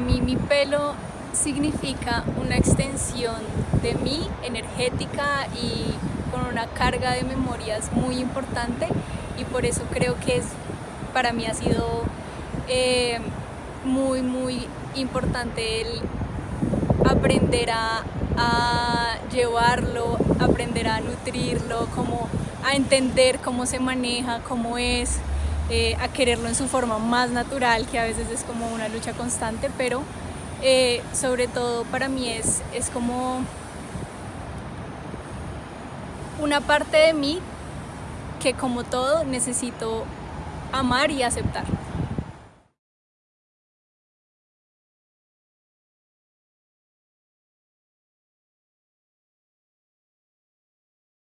mí mi pelo significa una extensión de mí, energética y con una carga de memorias muy importante y por eso creo que es, para mí ha sido eh, muy muy importante el aprender a, llevarlo, aprender a nutrirlo, como a entender cómo se maneja, cómo es, eh, a quererlo en su forma más natural, que a veces es como una lucha constante, pero eh, sobre todo para mí es, es como una parte de mí que como todo necesito amar y aceptar.